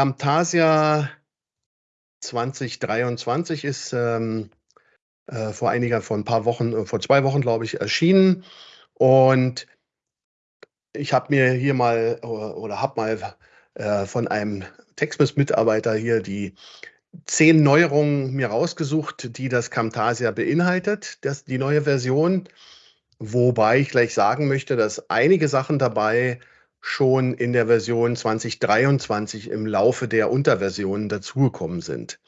Camtasia 2023 ist ähm, äh, vor einiger, vor ein paar Wochen, äh, vor zwei Wochen, glaube ich, erschienen. Und ich habe mir hier mal oder, oder habe mal äh, von einem Textmiss-Mitarbeiter hier die zehn Neuerungen mir rausgesucht, die das Camtasia beinhaltet, das, die neue Version. Wobei ich gleich sagen möchte, dass einige Sachen dabei schon in der Version 2023 im Laufe der Unterversionen dazugekommen sind.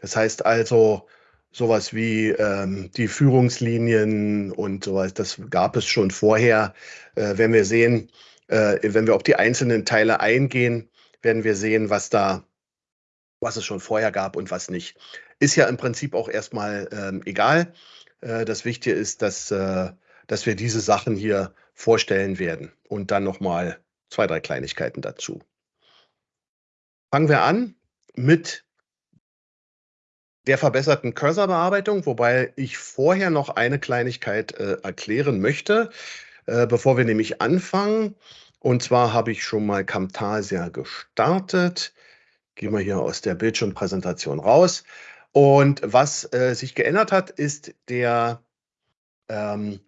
Das heißt also, sowas wie ähm, die Führungslinien und sowas, das gab es schon vorher. Äh, wenn wir sehen, äh, wenn wir auf die einzelnen Teile eingehen, werden wir sehen, was da, was es schon vorher gab und was nicht. Ist ja im Prinzip auch erstmal ähm, egal. Äh, das Wichtige ist, dass äh, dass wir diese Sachen hier vorstellen werden und dann nochmal zwei, drei Kleinigkeiten dazu. Fangen wir an mit der verbesserten Cursor-Bearbeitung, wobei ich vorher noch eine Kleinigkeit äh, erklären möchte, äh, bevor wir nämlich anfangen. Und zwar habe ich schon mal Camtasia gestartet. Gehen wir hier aus der Bildschirmpräsentation raus. Und was äh, sich geändert hat, ist der ähm,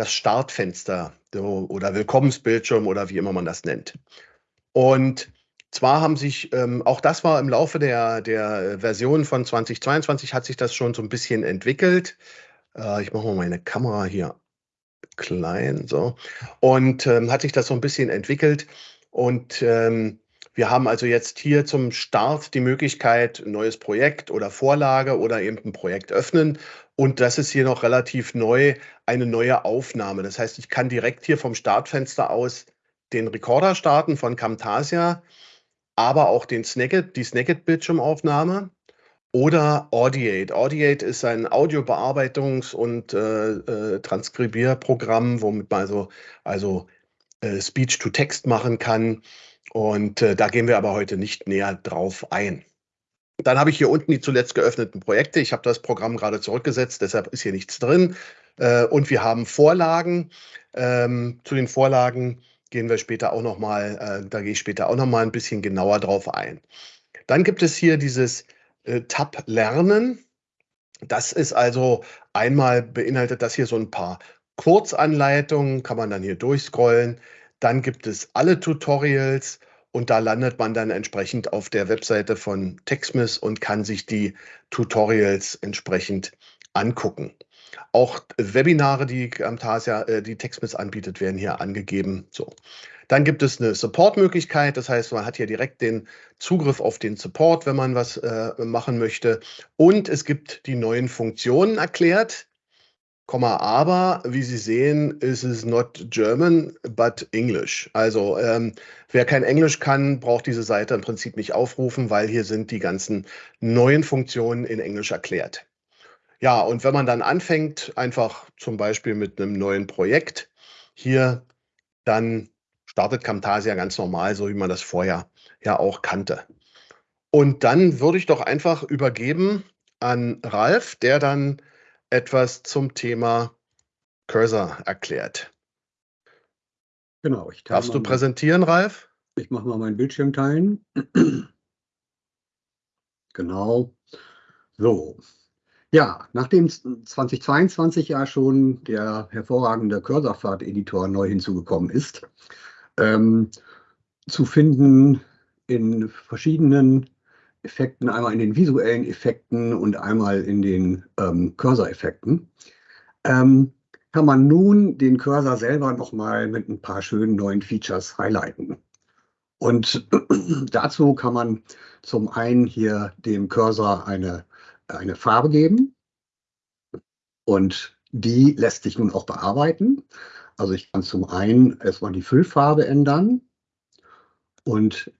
das Startfenster oder Willkommensbildschirm oder wie immer man das nennt. Und zwar haben sich, ähm, auch das war im Laufe der, der Version von 2022, hat sich das schon so ein bisschen entwickelt. Äh, ich mache mal meine Kamera hier klein, so. Und ähm, hat sich das so ein bisschen entwickelt. Und ähm, wir haben also jetzt hier zum Start die Möglichkeit, ein neues Projekt oder Vorlage oder eben ein Projekt öffnen. Und das ist hier noch relativ neu, eine neue Aufnahme. Das heißt, ich kann direkt hier vom Startfenster aus den Recorder starten von Camtasia, aber auch den Snagit, die Snagit-Bildschirmaufnahme oder Audiate. Audiate ist ein Audiobearbeitungs- und äh, äh, Transkribierprogramm, womit man also, also äh, Speech-to-Text machen kann. Und äh, da gehen wir aber heute nicht näher drauf ein. Dann habe ich hier unten die zuletzt geöffneten Projekte. Ich habe das Programm gerade zurückgesetzt, deshalb ist hier nichts drin. Äh, und wir haben Vorlagen. Ähm, zu den Vorlagen gehen wir später auch noch mal, äh, da gehe ich später auch noch mal ein bisschen genauer drauf ein. Dann gibt es hier dieses äh, Tab Lernen. Das ist also einmal beinhaltet das hier so ein paar Kurzanleitungen, kann man dann hier durchscrollen. Dann gibt es alle Tutorials und da landet man dann entsprechend auf der Webseite von TechSmith und kann sich die Tutorials entsprechend angucken. Auch Webinare, die Camtasia, äh, die TechSmith anbietet, werden hier angegeben. So. Dann gibt es eine Support-Möglichkeit, das heißt, man hat hier direkt den Zugriff auf den Support, wenn man was äh, machen möchte. Und es gibt die neuen Funktionen erklärt, aber wie Sie sehen, ist es not German, but English. Also ähm, wer kein Englisch kann, braucht diese Seite im Prinzip nicht aufrufen, weil hier sind die ganzen neuen Funktionen in Englisch erklärt. Ja, und wenn man dann anfängt, einfach zum Beispiel mit einem neuen Projekt hier, dann startet Camtasia ganz normal, so wie man das vorher ja auch kannte. Und dann würde ich doch einfach übergeben an Ralf, der dann etwas zum Thema Cursor erklärt. Genau. Ich Darfst du präsentieren, Ralf? Ich mache mal meinen Bildschirm teilen. genau. So. Ja, nachdem 2022 ja schon der hervorragende Cursor-Pfad-Editor neu hinzugekommen ist, ähm, zu finden in verschiedenen Effekten, einmal in den visuellen Effekten und einmal in den ähm, Cursor-Effekten, ähm, kann man nun den Cursor selber nochmal mit ein paar schönen neuen Features highlighten. Und dazu kann man zum einen hier dem Cursor eine, eine Farbe geben. Und die lässt sich nun auch bearbeiten. Also ich kann zum einen erstmal die Füllfarbe ändern und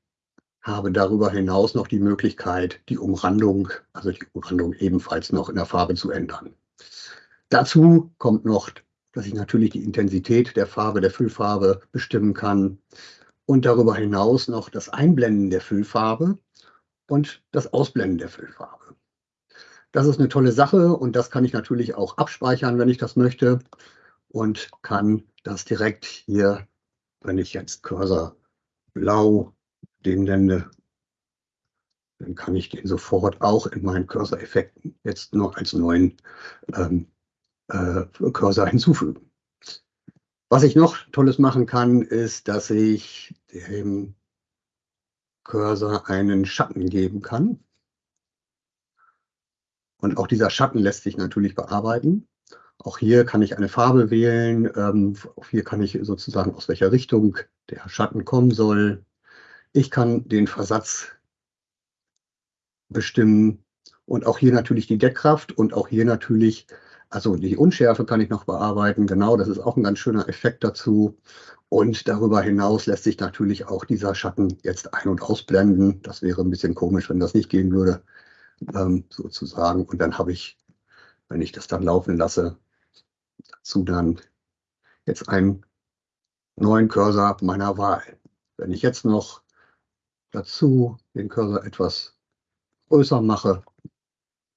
habe darüber hinaus noch die Möglichkeit, die Umrandung, also die Umrandung ebenfalls noch in der Farbe zu ändern. Dazu kommt noch, dass ich natürlich die Intensität der Farbe, der Füllfarbe bestimmen kann und darüber hinaus noch das Einblenden der Füllfarbe und das Ausblenden der Füllfarbe. Das ist eine tolle Sache und das kann ich natürlich auch abspeichern, wenn ich das möchte und kann das direkt hier, wenn ich jetzt Cursor blau den nenne dann kann ich den sofort auch in meinen Cursor-Effekten jetzt noch als neuen ähm, äh, Cursor hinzufügen. Was ich noch Tolles machen kann, ist, dass ich dem Cursor einen Schatten geben kann. Und auch dieser Schatten lässt sich natürlich bearbeiten. Auch hier kann ich eine Farbe wählen. Ähm, auch hier kann ich sozusagen aus welcher Richtung der Schatten kommen soll. Ich kann den Versatz bestimmen und auch hier natürlich die Deckkraft und auch hier natürlich, also die Unschärfe kann ich noch bearbeiten. Genau, das ist auch ein ganz schöner Effekt dazu. Und darüber hinaus lässt sich natürlich auch dieser Schatten jetzt ein- und ausblenden. Das wäre ein bisschen komisch, wenn das nicht gehen würde, ähm, sozusagen. Und dann habe ich, wenn ich das dann laufen lasse, dazu dann jetzt einen neuen Cursor meiner Wahl. Wenn ich jetzt noch dazu den Cursor etwas größer mache,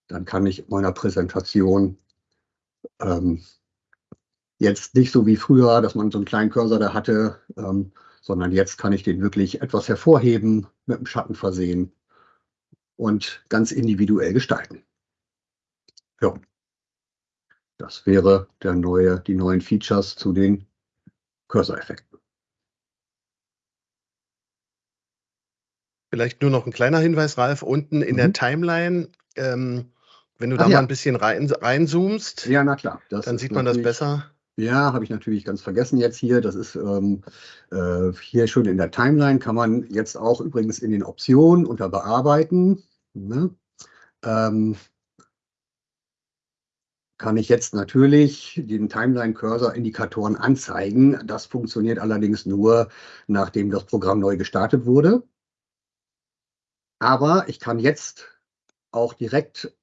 dann kann ich meiner Präsentation ähm, jetzt nicht so wie früher, dass man so einen kleinen Cursor da hatte, ähm, sondern jetzt kann ich den wirklich etwas hervorheben, mit dem Schatten versehen und ganz individuell gestalten. Ja. Das wäre der neue, die neuen Features zu den Cursor-Effekten. Vielleicht nur noch ein kleiner Hinweis, Ralf, unten in mhm. der Timeline, ähm, wenn du Ach da ja. mal ein bisschen rein, reinzoomst, ja, na klar. dann sieht man das besser. Ja, habe ich natürlich ganz vergessen jetzt hier. Das ist ähm, äh, hier schon in der Timeline, kann man jetzt auch übrigens in den Optionen unter Bearbeiten. Ne? Ähm, kann ich jetzt natürlich den Timeline-Cursor-Indikatoren anzeigen. Das funktioniert allerdings nur, nachdem das Programm neu gestartet wurde. Aber ich kann jetzt auch direkt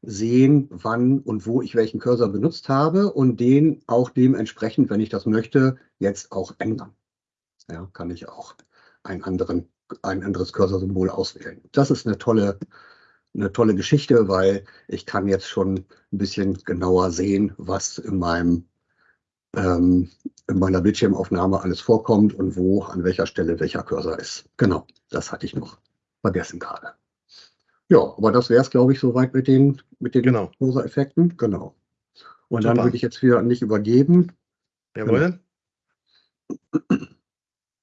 sehen, wann und wo ich welchen Cursor benutzt habe und den auch dementsprechend, wenn ich das möchte, jetzt auch ändern. Ja, kann ich auch einen anderen, ein anderes Cursor-Symbol auswählen. Das ist eine tolle, eine tolle Geschichte, weil ich kann jetzt schon ein bisschen genauer sehen, was in meinem ähm, in meiner Bildschirmaufnahme alles vorkommt und wo, an welcher Stelle welcher Cursor ist. Genau, das hatte ich noch vergessen gerade. Ja, aber das wäre es, glaube ich, soweit mit den, mit den genau. Effekten. Genau. Und Super. dann würde ich jetzt wieder an dich übergeben. Jawohl. Genau.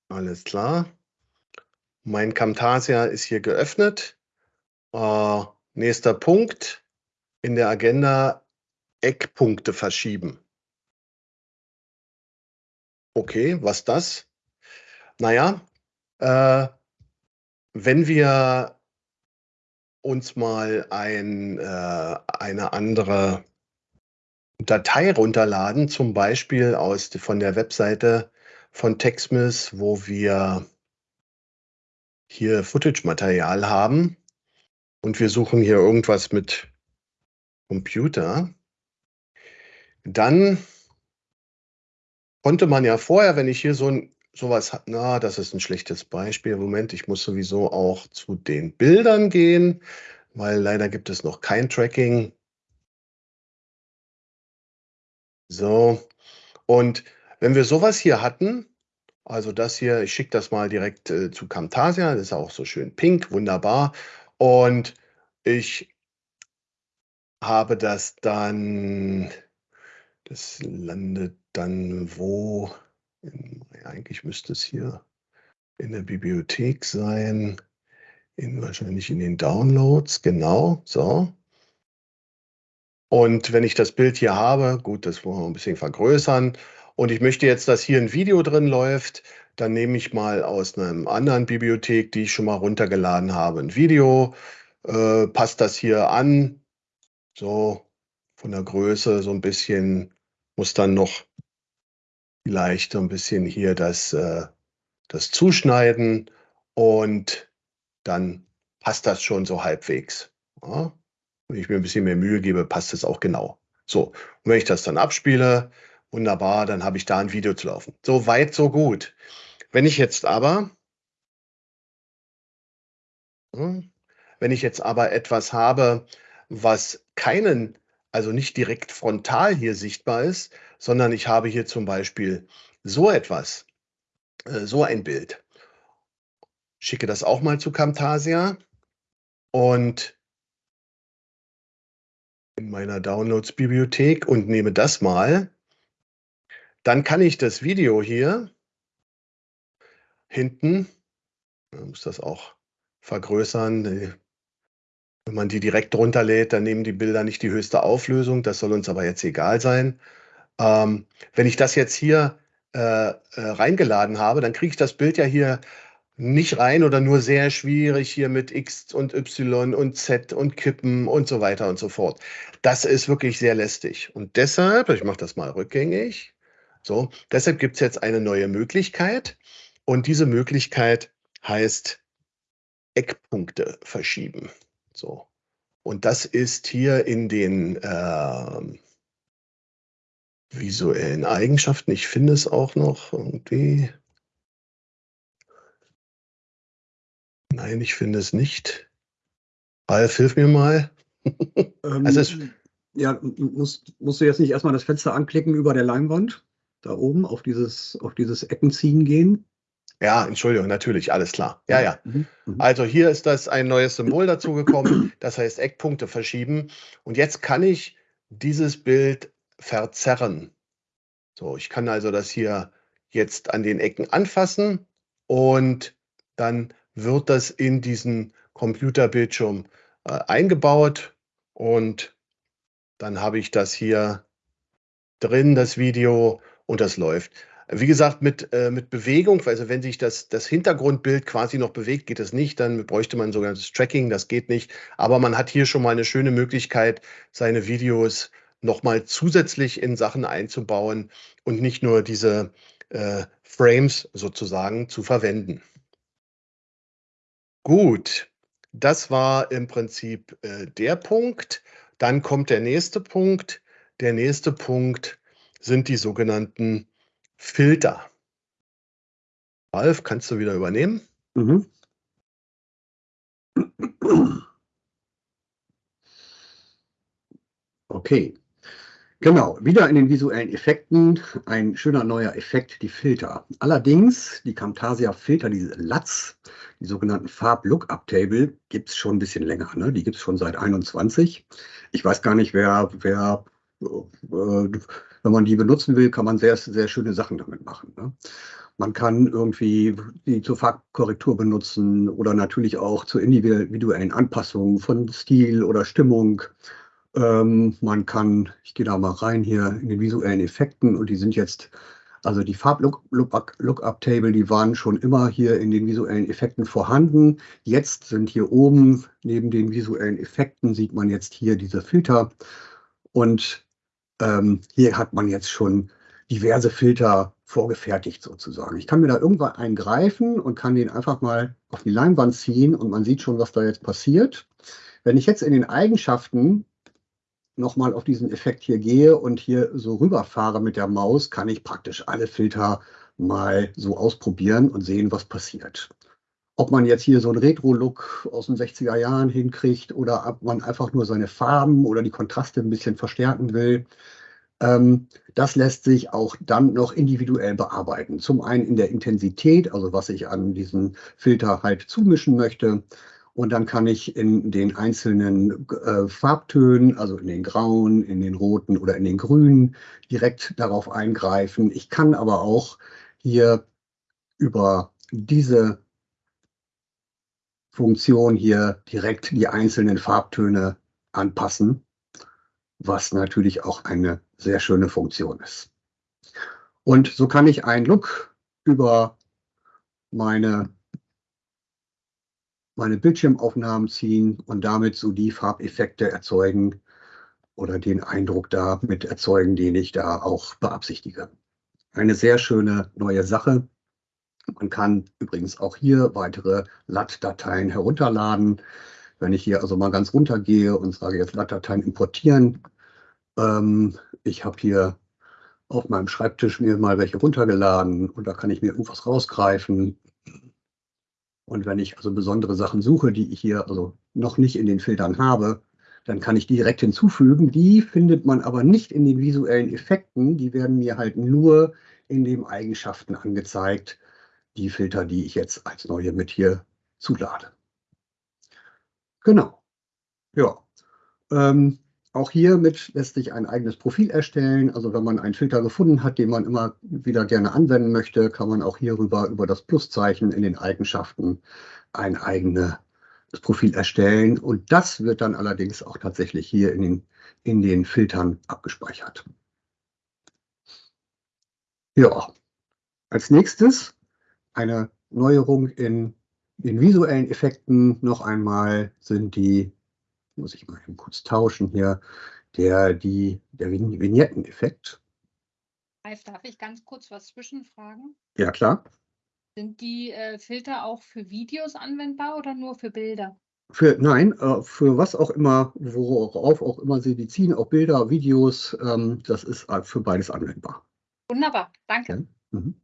Alles klar. Mein Camtasia ist hier geöffnet. Äh, nächster Punkt in der Agenda Eckpunkte verschieben. Okay, was das? Naja, äh, wenn wir uns mal ein, äh, eine andere Datei runterladen, zum Beispiel aus, von der Webseite von TechSmith, wo wir hier Footage-Material haben und wir suchen hier irgendwas mit Computer, dann konnte man ja vorher, wenn ich hier so ein sowas hat, na, das ist ein schlechtes Beispiel. Moment, ich muss sowieso auch zu den Bildern gehen, weil leider gibt es noch kein Tracking. So, und wenn wir sowas hier hatten, also das hier, ich schicke das mal direkt äh, zu Camtasia, das ist auch so schön pink, wunderbar. Und ich habe das dann, das landet dann wo? Eigentlich müsste es hier in der Bibliothek sein, in, wahrscheinlich in den Downloads, genau, so. Und wenn ich das Bild hier habe, gut, das wollen wir ein bisschen vergrößern, und ich möchte jetzt, dass hier ein Video drin läuft, dann nehme ich mal aus einer anderen Bibliothek, die ich schon mal runtergeladen habe, ein Video, äh, passt das hier an, so von der Größe so ein bisschen, muss dann noch vielleicht so ein bisschen hier das, äh, das Zuschneiden und dann passt das schon so halbwegs. Ja? Wenn ich mir ein bisschen mehr Mühe gebe, passt es auch genau. So, und wenn ich das dann abspiele, wunderbar, dann habe ich da ein Video zu laufen. So weit, so gut. Wenn ich jetzt aber, hm, wenn ich jetzt aber etwas habe, was keinen also nicht direkt frontal hier sichtbar ist, sondern ich habe hier zum Beispiel so etwas, äh, so ein Bild. Schicke das auch mal zu Camtasia. und in meiner Downloads-Bibliothek und nehme das mal, dann kann ich das Video hier hinten, man muss das auch vergrößern, wenn man die direkt runterlädt, dann nehmen die Bilder nicht die höchste Auflösung, das soll uns aber jetzt egal sein. Ähm, wenn ich das jetzt hier äh, äh, reingeladen habe, dann kriege ich das Bild ja hier nicht rein oder nur sehr schwierig hier mit X und Y und Z und Kippen und so weiter und so fort. Das ist wirklich sehr lästig. Und deshalb, ich mache das mal rückgängig, so, deshalb gibt es jetzt eine neue Möglichkeit. Und diese Möglichkeit heißt Eckpunkte verschieben. So. Und das ist hier in den äh, visuellen Eigenschaften. Ich finde es auch noch irgendwie. Nein, ich finde es nicht. Ralf, hilf mir mal. Ähm, also es, ja, musst, musst du jetzt nicht erstmal das Fenster anklicken über der Leinwand? Da oben auf dieses, auf dieses Eckenziehen gehen? Ja, Entschuldigung, natürlich, alles klar. Ja, ja. Mhm, mhm. Also hier ist das ein neues Symbol dazugekommen, das heißt Eckpunkte verschieben. Und jetzt kann ich dieses Bild verzerren. So, ich kann also das hier jetzt an den Ecken anfassen und dann wird das in diesen Computerbildschirm äh, eingebaut und dann habe ich das hier drin, das Video und das läuft. Wie gesagt, mit, äh, mit Bewegung, also wenn sich das, das Hintergrundbild quasi noch bewegt, geht es nicht, dann bräuchte man sogar das Tracking, das geht nicht. Aber man hat hier schon mal eine schöne Möglichkeit, seine Videos nochmal zusätzlich in Sachen einzubauen und nicht nur diese äh, Frames sozusagen zu verwenden. Gut, das war im Prinzip äh, der Punkt. Dann kommt der nächste Punkt. Der nächste Punkt sind die sogenannten Filter. Ralf, kannst du wieder übernehmen? Mhm. Okay. Genau, wieder in den visuellen Effekten ein schöner neuer Effekt, die Filter. Allerdings, die Camtasia Filter, diese LUTs, die sogenannten Farb-Lookup-Table, gibt es schon ein bisschen länger. Ne? Die gibt es schon seit 21. Ich weiß gar nicht, wer, wer äh, wenn man die benutzen will, kann man sehr, sehr schöne Sachen damit machen. Ne? Man kann irgendwie die zur Farbkorrektur benutzen oder natürlich auch zur individuellen Anpassung von Stil oder Stimmung. Ähm, man kann, ich gehe da mal rein hier in den visuellen Effekten und die sind jetzt, also die Farb-Lookup-Table, die waren schon immer hier in den visuellen Effekten vorhanden. Jetzt sind hier oben neben den visuellen Effekten sieht man jetzt hier diese Filter und ähm, hier hat man jetzt schon diverse Filter vorgefertigt sozusagen. Ich kann mir da irgendwann einen greifen und kann den einfach mal auf die Leinwand ziehen und man sieht schon, was da jetzt passiert. Wenn ich jetzt in den Eigenschaften nochmal auf diesen Effekt hier gehe und hier so rüberfahre mit der Maus, kann ich praktisch alle Filter mal so ausprobieren und sehen, was passiert. Ob man jetzt hier so einen Retro-Look aus den 60er Jahren hinkriegt oder ob man einfach nur seine Farben oder die Kontraste ein bisschen verstärken will, ähm, das lässt sich auch dann noch individuell bearbeiten. Zum einen in der Intensität, also was ich an diesen Filter halt zumischen möchte, und dann kann ich in den einzelnen äh, Farbtönen, also in den grauen, in den roten oder in den grünen, direkt darauf eingreifen. Ich kann aber auch hier über diese Funktion hier direkt die einzelnen Farbtöne anpassen, was natürlich auch eine sehr schöne Funktion ist. Und so kann ich einen Look über meine meine Bildschirmaufnahmen ziehen und damit so die Farbeffekte erzeugen oder den Eindruck damit erzeugen, den ich da auch beabsichtige. Eine sehr schöne neue Sache. Man kann übrigens auch hier weitere LAT-Dateien herunterladen. Wenn ich hier also mal ganz runter gehe und sage jetzt LAT-Dateien importieren, ähm, ich habe hier auf meinem Schreibtisch mir mal welche runtergeladen und da kann ich mir irgendwas rausgreifen, und wenn ich also besondere Sachen suche, die ich hier also noch nicht in den Filtern habe, dann kann ich direkt hinzufügen. Die findet man aber nicht in den visuellen Effekten. Die werden mir halt nur in den Eigenschaften angezeigt, die Filter, die ich jetzt als neue mit hier zulade. Genau. Ja. Ähm, auch hiermit lässt sich ein eigenes Profil erstellen. Also wenn man einen Filter gefunden hat, den man immer wieder gerne anwenden möchte, kann man auch hierüber über das Pluszeichen in den Eigenschaften ein eigenes Profil erstellen. Und das wird dann allerdings auch tatsächlich hier in den, in den Filtern abgespeichert. Ja, als nächstes eine Neuerung in den visuellen Effekten noch einmal sind die, muss ich mal eben kurz tauschen hier, der, die, der Vignetteneffekt. Ralf, darf ich ganz kurz was zwischenfragen? Ja, klar. Sind die äh, Filter auch für Videos anwendbar oder nur für Bilder? Für, nein, äh, für was auch immer, worauf auch immer Sie die ziehen, auch Bilder, Videos, ähm, das ist äh, für beides anwendbar. Wunderbar, danke. Ja. Mhm.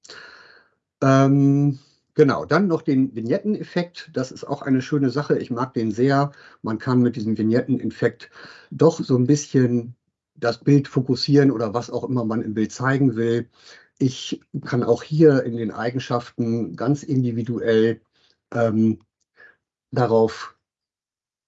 Ähm, Genau, dann noch den Vignetteneffekt. Das ist auch eine schöne Sache. Ich mag den sehr. Man kann mit diesem Vignetteneffekt doch so ein bisschen das Bild fokussieren oder was auch immer man im Bild zeigen will. Ich kann auch hier in den Eigenschaften ganz individuell ähm, darauf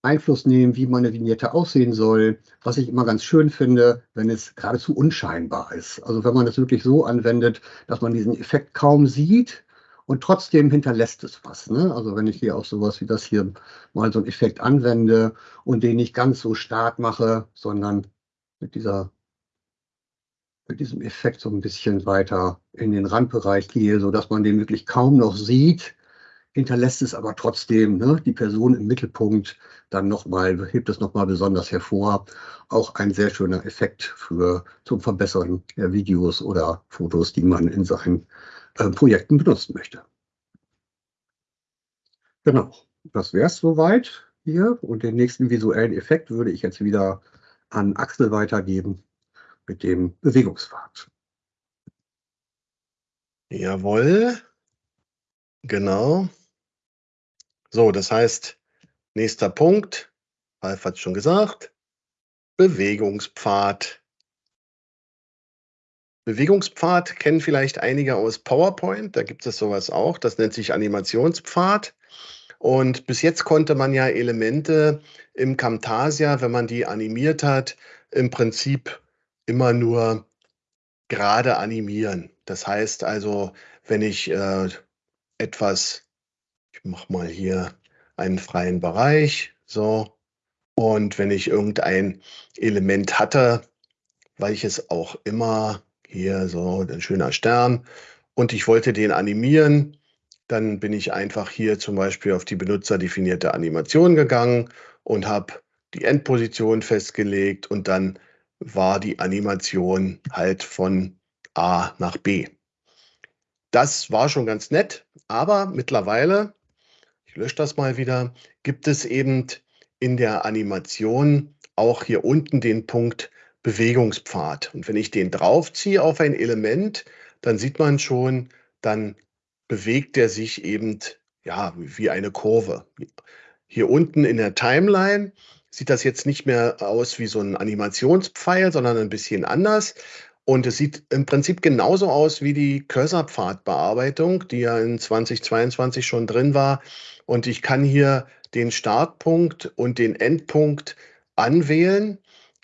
Einfluss nehmen, wie meine Vignette aussehen soll. Was ich immer ganz schön finde, wenn es geradezu unscheinbar ist. Also wenn man es wirklich so anwendet, dass man diesen Effekt kaum sieht, und trotzdem hinterlässt es was. Ne? Also wenn ich hier auch sowas wie das hier mal so einen Effekt anwende und den nicht ganz so stark mache, sondern mit dieser mit diesem Effekt so ein bisschen weiter in den Randbereich gehe, sodass man den wirklich kaum noch sieht, hinterlässt es aber trotzdem ne, die Person im Mittelpunkt dann nochmal, hebt es nochmal besonders hervor. Auch ein sehr schöner Effekt für zum Verbessern der Videos oder Fotos, die man in seinen äh, Projekten benutzen möchte. Genau, das wäre es soweit hier. Und den nächsten visuellen Effekt würde ich jetzt wieder an Axel weitergeben mit dem Bewegungspfad. Jawohl, genau. So, das heißt, nächster Punkt, Ralf hat es schon gesagt, Bewegungspfad. Bewegungspfad kennen vielleicht einige aus PowerPoint. Da gibt es sowas auch. Das nennt sich Animationspfad. Und bis jetzt konnte man ja Elemente im Camtasia, wenn man die animiert hat, im Prinzip immer nur gerade animieren. Das heißt also, wenn ich äh, etwas, ich mache mal hier einen freien Bereich, so, und wenn ich irgendein Element hatte, welches auch immer hier so ein schöner Stern und ich wollte den animieren, dann bin ich einfach hier zum Beispiel auf die benutzerdefinierte Animation gegangen und habe die Endposition festgelegt und dann war die Animation halt von A nach B. Das war schon ganz nett, aber mittlerweile, ich lösche das mal wieder, gibt es eben in der Animation auch hier unten den Punkt Bewegungspfad. Und wenn ich den draufziehe auf ein Element, dann sieht man schon, dann bewegt er sich eben ja, wie eine Kurve. Hier unten in der Timeline sieht das jetzt nicht mehr aus wie so ein Animationspfeil, sondern ein bisschen anders. Und es sieht im Prinzip genauso aus wie die Cursor-Pfadbearbeitung, die ja in 2022 schon drin war. Und ich kann hier den Startpunkt und den Endpunkt anwählen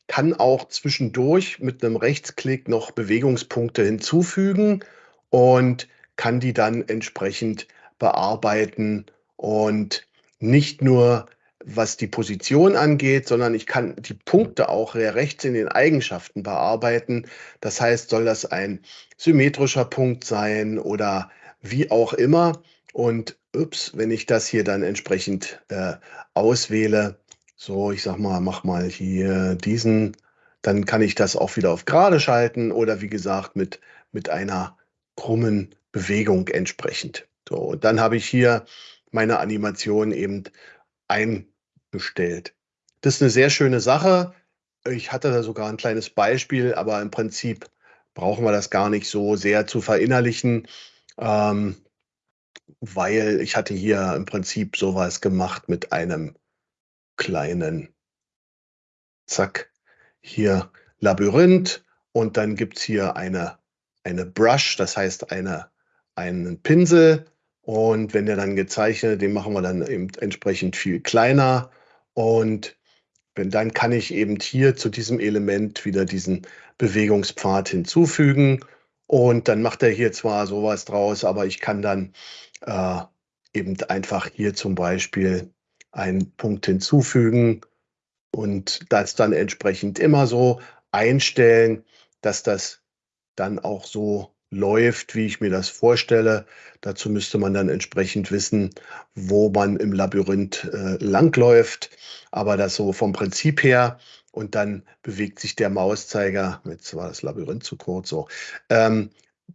kann auch zwischendurch mit einem Rechtsklick noch Bewegungspunkte hinzufügen und kann die dann entsprechend bearbeiten und nicht nur was die Position angeht, sondern ich kann die Punkte auch rechts in den Eigenschaften bearbeiten. Das heißt, soll das ein symmetrischer Punkt sein oder wie auch immer. Und ups, wenn ich das hier dann entsprechend äh, auswähle, so, ich sag mal, mach mal hier diesen, dann kann ich das auch wieder auf gerade schalten oder wie gesagt mit, mit einer krummen Bewegung entsprechend. So, und dann habe ich hier meine Animation eben eingestellt. Das ist eine sehr schöne Sache. Ich hatte da sogar ein kleines Beispiel, aber im Prinzip brauchen wir das gar nicht so sehr zu verinnerlichen, ähm, weil ich hatte hier im Prinzip sowas gemacht mit einem kleinen, zack, hier Labyrinth und dann gibt es hier eine, eine Brush, das heißt eine, einen Pinsel und wenn der dann gezeichnet, den machen wir dann eben entsprechend viel kleiner Und dann kann ich eben hier zu diesem Element wieder diesen Bewegungspfad hinzufügen. Und dann macht er hier zwar sowas draus, aber ich kann dann äh, eben einfach hier zum Beispiel einen Punkt hinzufügen und das dann entsprechend immer so einstellen, dass das dann auch so läuft, wie ich mir das vorstelle. Dazu müsste man dann entsprechend wissen, wo man im Labyrinth äh, langläuft. Aber das so vom Prinzip her und dann bewegt sich der Mauszeiger, jetzt war das Labyrinth zu kurz so, ähm,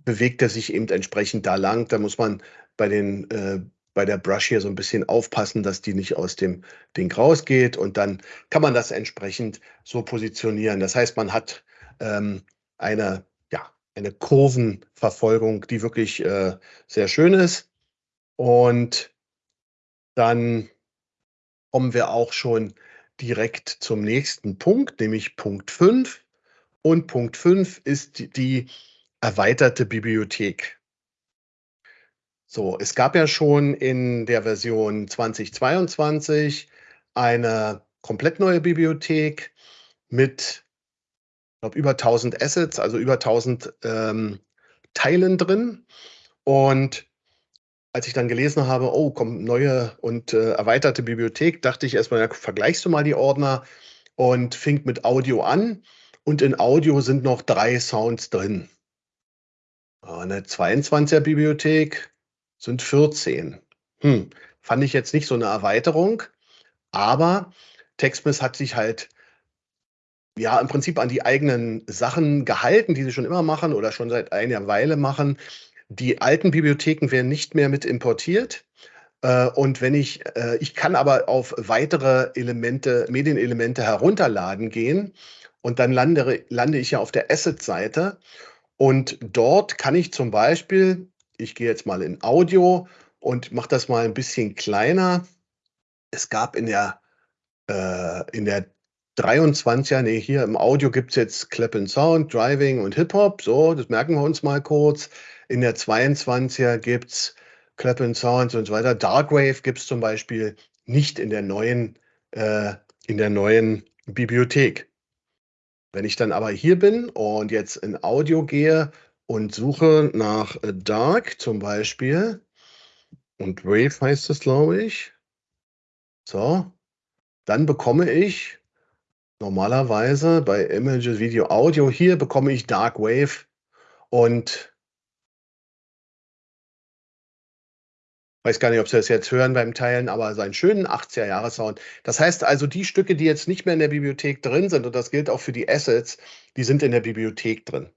bewegt er sich eben entsprechend da lang. Da muss man bei den äh, bei der Brush hier so ein bisschen aufpassen, dass die nicht aus dem Ding rausgeht und dann kann man das entsprechend so positionieren. Das heißt, man hat ähm, eine eine Kurvenverfolgung, die wirklich äh, sehr schön ist. Und dann kommen wir auch schon direkt zum nächsten Punkt, nämlich Punkt 5. Und Punkt 5 ist die erweiterte Bibliothek. So, es gab ja schon in der Version 2022 eine komplett neue Bibliothek mit glaube, über 1000 Assets, also über 1000 ähm, Teilen drin. Und als ich dann gelesen habe, oh, kommt neue und äh, erweiterte Bibliothek, dachte ich erstmal, ja, vergleichst du mal die Ordner und fing mit Audio an. Und in Audio sind noch drei Sounds drin. Eine 22er Bibliothek sind 14. Hm, fand ich jetzt nicht so eine Erweiterung, aber TextMiss hat sich halt ja, im Prinzip an die eigenen Sachen gehalten, die sie schon immer machen oder schon seit einer Weile machen. Die alten Bibliotheken werden nicht mehr mit importiert. Äh, und wenn ich, äh, ich kann aber auf weitere Elemente, Medienelemente herunterladen gehen und dann lande, lande ich ja auf der Asset-Seite und dort kann ich zum Beispiel, ich gehe jetzt mal in Audio und mache das mal ein bisschen kleiner. Es gab in der, äh, in der 23er, nee, hier im Audio gibt es jetzt Clap and Sound, Driving und Hip-Hop, so, das merken wir uns mal kurz. In der 22er gibt es Clap and Sound und so weiter. Darkwave gibt es zum Beispiel nicht in der neuen, äh, in der neuen Bibliothek. Wenn ich dann aber hier bin und jetzt in Audio gehe und suche nach Dark zum Beispiel, und Wave heißt es, glaube ich. So, dann bekomme ich Normalerweise bei Images, Video, Audio, hier bekomme ich Dark Wave und weiß gar nicht, ob Sie das jetzt hören beim Teilen, aber seinen schönen 80er-Jahre-Sound. Das heißt also, die Stücke, die jetzt nicht mehr in der Bibliothek drin sind, und das gilt auch für die Assets, die sind in der Bibliothek drin.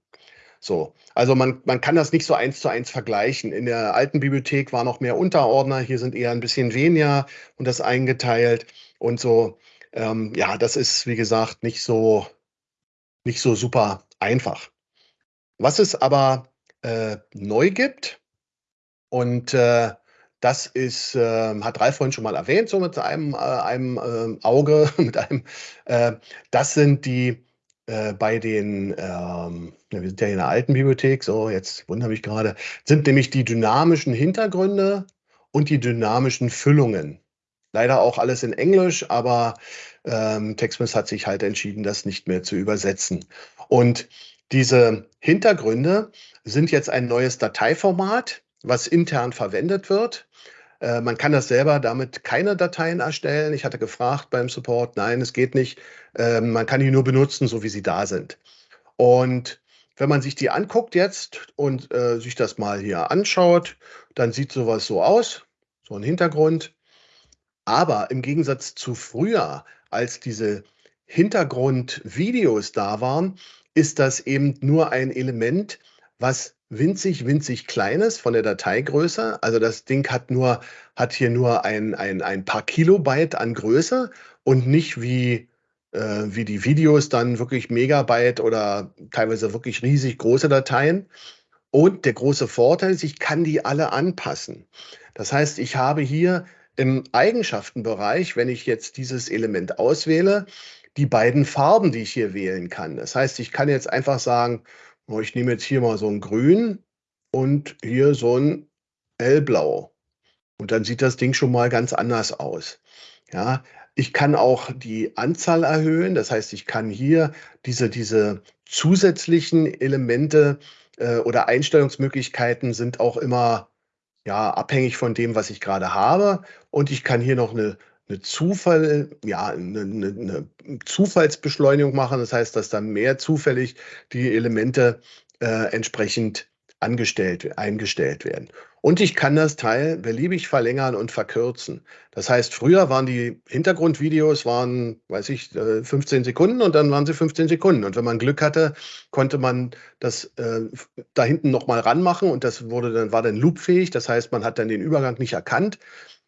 So, also man, man kann das nicht so eins zu eins vergleichen. In der alten Bibliothek war noch mehr Unterordner, hier sind eher ein bisschen weniger und das eingeteilt und so. Ähm, ja, das ist, wie gesagt, nicht so, nicht so super einfach. Was es aber äh, neu gibt, und äh, das ist, äh, hat Ralf vorhin schon mal erwähnt, so mit einem, äh, einem äh, Auge, mit einem, äh, das sind die bei den, ähm, wir sind ja in der alten Bibliothek, so jetzt wundere mich gerade, sind nämlich die dynamischen Hintergründe und die dynamischen Füllungen. Leider auch alles in Englisch, aber ähm, TextMiss hat sich halt entschieden, das nicht mehr zu übersetzen. Und diese Hintergründe sind jetzt ein neues Dateiformat, was intern verwendet wird. Äh, man kann das selber damit keine Dateien erstellen. Ich hatte gefragt beim Support, nein, es geht nicht. Äh, man kann die nur benutzen, so wie sie da sind. Und wenn man sich die anguckt jetzt und äh, sich das mal hier anschaut, dann sieht sowas so aus, so ein Hintergrund. Aber im Gegensatz zu früher, als diese Hintergrundvideos da waren, ist das eben nur ein Element, was winzig, winzig klein ist von der Dateigröße. Also das Ding hat nur, hat hier nur ein, ein, ein paar Kilobyte an Größe und nicht wie, äh, wie die Videos dann wirklich Megabyte oder teilweise wirklich riesig große Dateien. Und der große Vorteil ist, ich kann die alle anpassen. Das heißt, ich habe hier im Eigenschaftenbereich, wenn ich jetzt dieses Element auswähle, die beiden Farben, die ich hier wählen kann. Das heißt, ich kann jetzt einfach sagen, ich nehme jetzt hier mal so ein Grün und hier so ein Hellblau. Und dann sieht das Ding schon mal ganz anders aus. Ja, Ich kann auch die Anzahl erhöhen. Das heißt, ich kann hier diese, diese zusätzlichen Elemente äh, oder Einstellungsmöglichkeiten sind auch immer ja, abhängig von dem, was ich gerade habe. Und ich kann hier noch eine, eine Zufall, ja, eine, eine, Zufallsbeschleunigung machen. Das heißt, dass dann mehr zufällig die Elemente äh, entsprechend angestellt, eingestellt werden. Und ich kann das Teil beliebig verlängern und verkürzen. Das heißt, früher waren die Hintergrundvideos, waren, weiß ich, 15 äh, Sekunden und dann waren sie 15 Sekunden. Und wenn man Glück hatte, konnte man das äh, da hinten nochmal ranmachen und das wurde dann, war dann loopfähig. Das heißt, man hat dann den Übergang nicht erkannt.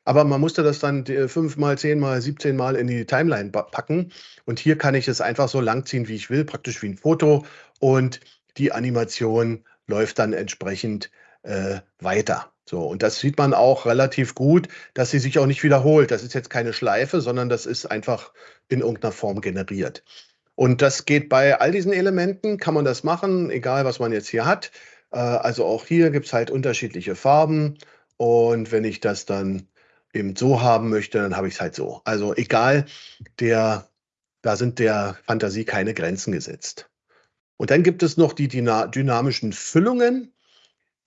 Aber man musste das dann fünfmal, zehnmal, 17 Mal in die Timeline packen. Und hier kann ich es einfach so langziehen, wie ich will, praktisch wie ein Foto. Und die Animation läuft dann entsprechend äh, weiter. So, und das sieht man auch relativ gut, dass sie sich auch nicht wiederholt. Das ist jetzt keine Schleife, sondern das ist einfach in irgendeiner Form generiert. Und das geht bei all diesen Elementen, kann man das machen, egal was man jetzt hier hat. Äh, also auch hier gibt es halt unterschiedliche Farben. Und wenn ich das dann eben so haben möchte, dann habe ich es halt so. Also egal, der, da sind der Fantasie keine Grenzen gesetzt. Und dann gibt es noch die dynamischen Füllungen.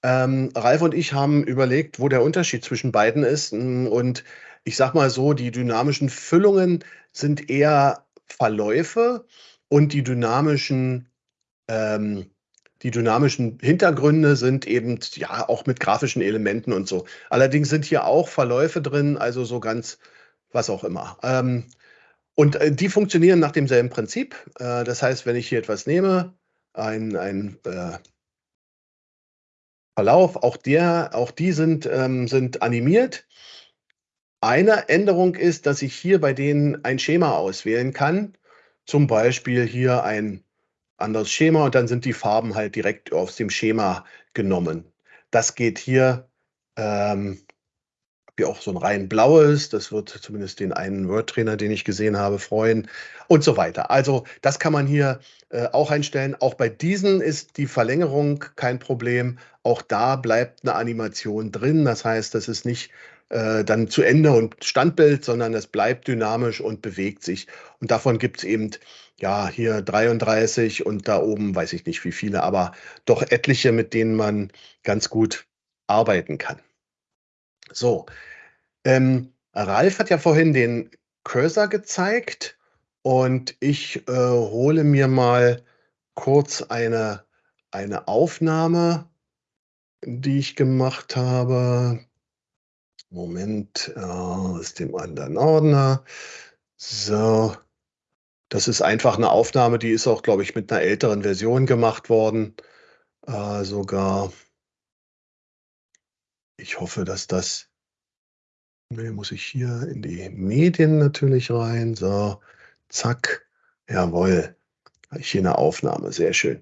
Ähm, Ralf und ich haben überlegt, wo der Unterschied zwischen beiden ist. Mm, und ich sage mal so, die dynamischen Füllungen sind eher Verläufe und die dynamischen, ähm, die dynamischen Hintergründe sind eben ja auch mit grafischen Elementen und so. Allerdings sind hier auch Verläufe drin, also so ganz was auch immer. Ähm, und äh, die funktionieren nach demselben Prinzip. Äh, das heißt, wenn ich hier etwas nehme, ein, ein äh, Verlauf, auch, der, auch die sind, ähm, sind animiert. Eine Änderung ist, dass ich hier bei denen ein Schema auswählen kann. Zum Beispiel hier ein anderes Schema und dann sind die Farben halt direkt aus dem Schema genommen. Das geht hier ähm, wie auch so ein rein blaues. Das wird zumindest den einen Word-Trainer, den ich gesehen habe, freuen und so weiter. Also das kann man hier äh, auch einstellen. Auch bei diesen ist die Verlängerung kein Problem. Auch da bleibt eine Animation drin. Das heißt, das ist nicht äh, dann zu Ende und Standbild, sondern es bleibt dynamisch und bewegt sich. Und davon gibt es eben ja hier 33 und da oben weiß ich nicht wie viele, aber doch etliche, mit denen man ganz gut arbeiten kann. So, ähm, Ralf hat ja vorhin den Cursor gezeigt und ich äh, hole mir mal kurz eine, eine Aufnahme, die ich gemacht habe. Moment, äh, aus dem anderen Ordner. So, das ist einfach eine Aufnahme, die ist auch, glaube ich, mit einer älteren Version gemacht worden. Äh, sogar. Ich hoffe, dass das Ne, muss ich hier in die Medien natürlich rein. So, zack. Jawohl. Habe ich hier eine Aufnahme. Sehr schön.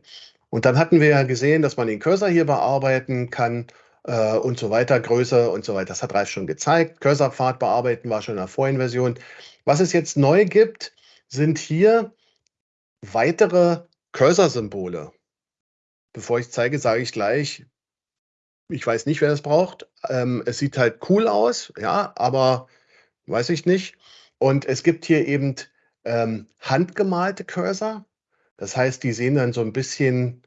Und dann hatten wir ja gesehen, dass man den Cursor hier bearbeiten kann äh, und so weiter, Größe und so weiter. Das hat Ralf schon gezeigt. Cursorpfad bearbeiten war schon in der vorigen Version. Was es jetzt neu gibt, sind hier weitere Cursor-Symbole. Bevor ich zeige, sage ich gleich, ich weiß nicht, wer das braucht. Ähm, es sieht halt cool aus, ja, aber weiß ich nicht. Und es gibt hier eben ähm, handgemalte Cursor. Das heißt, die sehen dann so ein bisschen,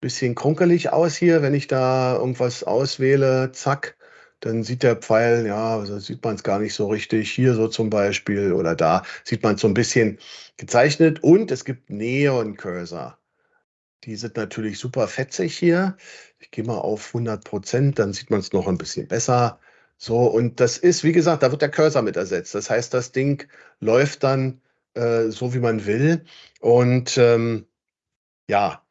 bisschen krunkelig aus hier, wenn ich da irgendwas auswähle, zack, dann sieht der Pfeil, ja, also sieht man es gar nicht so richtig. Hier so zum Beispiel oder da sieht man es so ein bisschen gezeichnet. Und es gibt Neon-Cursor. Die sind natürlich super fetzig hier. Ich gehe mal auf 100 Prozent, dann sieht man es noch ein bisschen besser. So, und das ist, wie gesagt, da wird der Cursor mit ersetzt. Das heißt, das Ding läuft dann äh, so, wie man will. Und ähm, ja,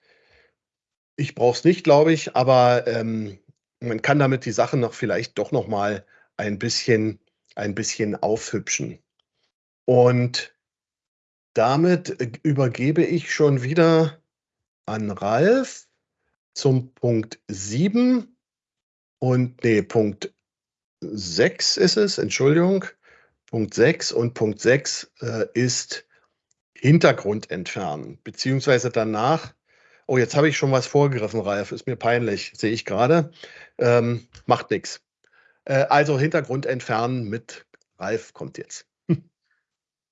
ich brauche es nicht, glaube ich, aber ähm, man kann damit die Sachen noch vielleicht doch noch mal ein bisschen, ein bisschen aufhübschen. Und damit äh, übergebe ich schon wieder an Ralf zum Punkt 7 und nee, Punkt 6 ist es, Entschuldigung. Punkt 6 und Punkt 6 äh, ist Hintergrund entfernen, beziehungsweise danach, oh, jetzt habe ich schon was vorgegriffen, Ralf, ist mir peinlich, sehe ich gerade, ähm, macht nichts. Äh, also Hintergrund entfernen mit Ralf kommt jetzt.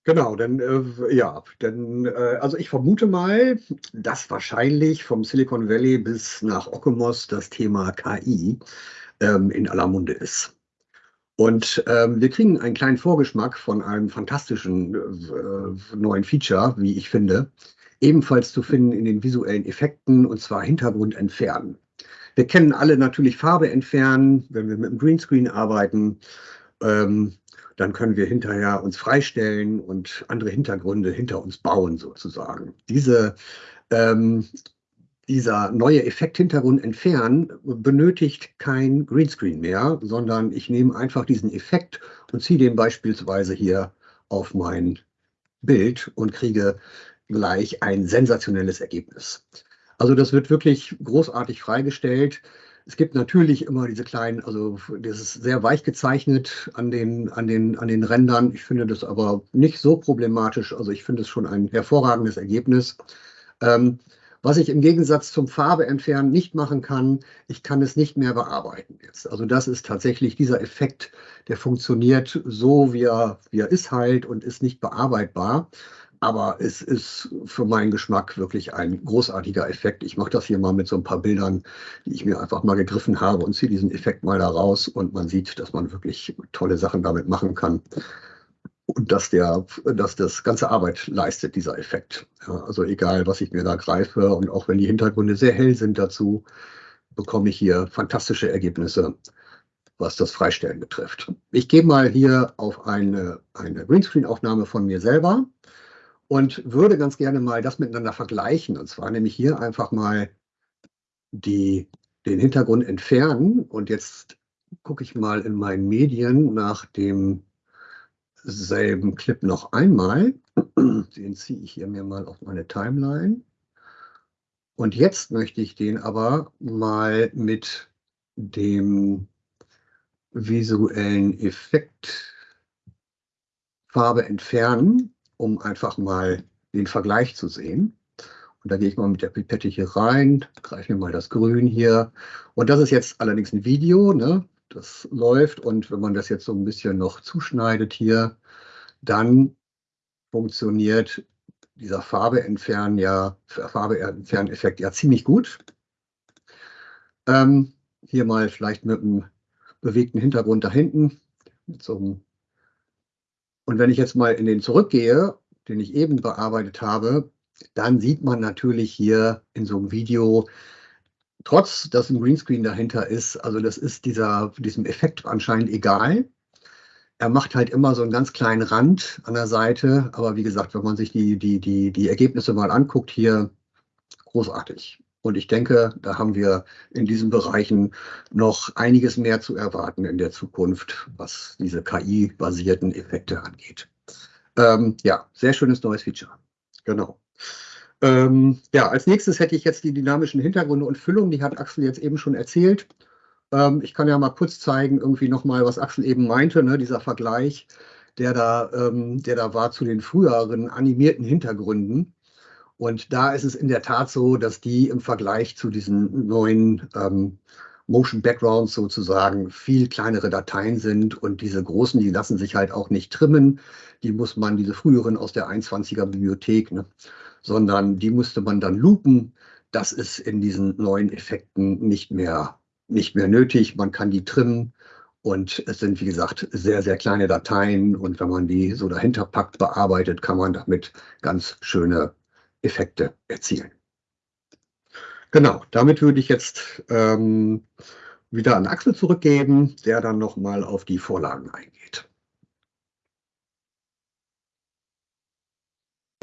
Genau, dann äh, ja, dann äh, also ich vermute mal, dass wahrscheinlich vom Silicon Valley bis nach Okemos das Thema KI ähm, in aller Munde ist. Und ähm, wir kriegen einen kleinen Vorgeschmack von einem fantastischen äh, neuen Feature, wie ich finde, ebenfalls zu finden in den visuellen Effekten, und zwar Hintergrund entfernen. Wir kennen alle natürlich Farbe entfernen, wenn wir mit dem Greenscreen arbeiten. Ähm, dann können wir hinterher uns freistellen und andere Hintergründe hinter uns bauen sozusagen. Diese, ähm, dieser neue Effekt-Hintergrund entfernen benötigt kein Greenscreen mehr, sondern ich nehme einfach diesen Effekt und ziehe den beispielsweise hier auf mein Bild und kriege gleich ein sensationelles Ergebnis. Also das wird wirklich großartig freigestellt. Es gibt natürlich immer diese kleinen, also das ist sehr weich gezeichnet an den, an den, an den Rändern. Ich finde das aber nicht so problematisch. Also ich finde es schon ein hervorragendes Ergebnis. Ähm, was ich im Gegensatz zum Farbe entfernen nicht machen kann, ich kann es nicht mehr bearbeiten jetzt. Also das ist tatsächlich dieser Effekt, der funktioniert so, wie er, wie er ist halt und ist nicht bearbeitbar. Aber es ist für meinen Geschmack wirklich ein großartiger Effekt. Ich mache das hier mal mit so ein paar Bildern, die ich mir einfach mal gegriffen habe und ziehe diesen Effekt mal da raus und man sieht, dass man wirklich tolle Sachen damit machen kann. Und dass, der, dass das ganze Arbeit leistet, dieser Effekt. Ja, also egal, was ich mir da greife und auch wenn die Hintergründe sehr hell sind dazu, bekomme ich hier fantastische Ergebnisse, was das Freistellen betrifft. Ich gehe mal hier auf eine, eine Greenscreen-Aufnahme von mir selber und würde ganz gerne mal das miteinander vergleichen. Und zwar nämlich hier einfach mal die, den Hintergrund entfernen. Und jetzt gucke ich mal in meinen Medien nach demselben Clip noch einmal. Den ziehe ich hier mir mal auf meine Timeline. Und jetzt möchte ich den aber mal mit dem visuellen Effekt Farbe entfernen um einfach mal den Vergleich zu sehen. Und da gehe ich mal mit der Pipette hier rein, greife mir mal das Grün hier. Und das ist jetzt allerdings ein Video, ne? Das läuft. Und wenn man das jetzt so ein bisschen noch zuschneidet hier, dann funktioniert dieser Farbe entfernen ja, Farbe entfernen Effekt ja ziemlich gut. Ähm, hier mal vielleicht mit einem bewegten Hintergrund da hinten, so und wenn ich jetzt mal in den zurückgehe, den ich eben bearbeitet habe, dann sieht man natürlich hier in so einem Video, trotz dass ein Greenscreen dahinter ist, also das ist dieser, diesem Effekt anscheinend egal. Er macht halt immer so einen ganz kleinen Rand an der Seite, aber wie gesagt, wenn man sich die, die, die, die Ergebnisse mal anguckt, hier großartig. Und ich denke, da haben wir in diesen Bereichen noch einiges mehr zu erwarten in der Zukunft, was diese KI-basierten Effekte angeht. Ähm, ja, sehr schönes neues Feature. Genau. Ähm, ja, als nächstes hätte ich jetzt die dynamischen Hintergründe und Füllung. Die hat Axel jetzt eben schon erzählt. Ähm, ich kann ja mal kurz zeigen, irgendwie nochmal, was Axel eben meinte, ne, dieser Vergleich, der da, ähm, der da war zu den früheren animierten Hintergründen. Und da ist es in der Tat so, dass die im Vergleich zu diesen neuen ähm, Motion Backgrounds sozusagen viel kleinere Dateien sind und diese großen, die lassen sich halt auch nicht trimmen. Die muss man, diese früheren aus der 21er Bibliothek, ne, sondern die musste man dann loopen. Das ist in diesen neuen Effekten nicht mehr, nicht mehr nötig. Man kann die trimmen und es sind, wie gesagt, sehr, sehr kleine Dateien. Und wenn man die so dahinter packt, bearbeitet, kann man damit ganz schöne Effekte erzielen. Genau, damit würde ich jetzt ähm, wieder an Axel zurückgeben, der dann nochmal auf die Vorlagen eingeht.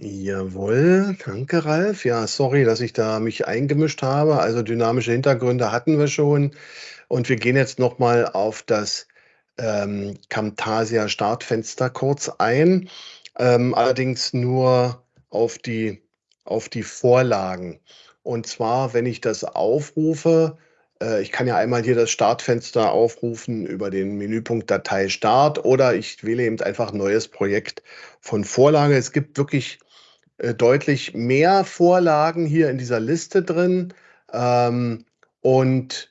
Jawohl, danke Ralf. Ja, sorry, dass ich da mich eingemischt habe. Also dynamische Hintergründe hatten wir schon. Und wir gehen jetzt nochmal auf das ähm, Camtasia Startfenster kurz ein. Ähm, allerdings nur auf die auf die Vorlagen. Und zwar, wenn ich das aufrufe, äh, ich kann ja einmal hier das Startfenster aufrufen über den Menüpunkt Datei Start oder ich wähle eben einfach neues Projekt von Vorlage. Es gibt wirklich äh, deutlich mehr Vorlagen hier in dieser Liste drin. Ähm, und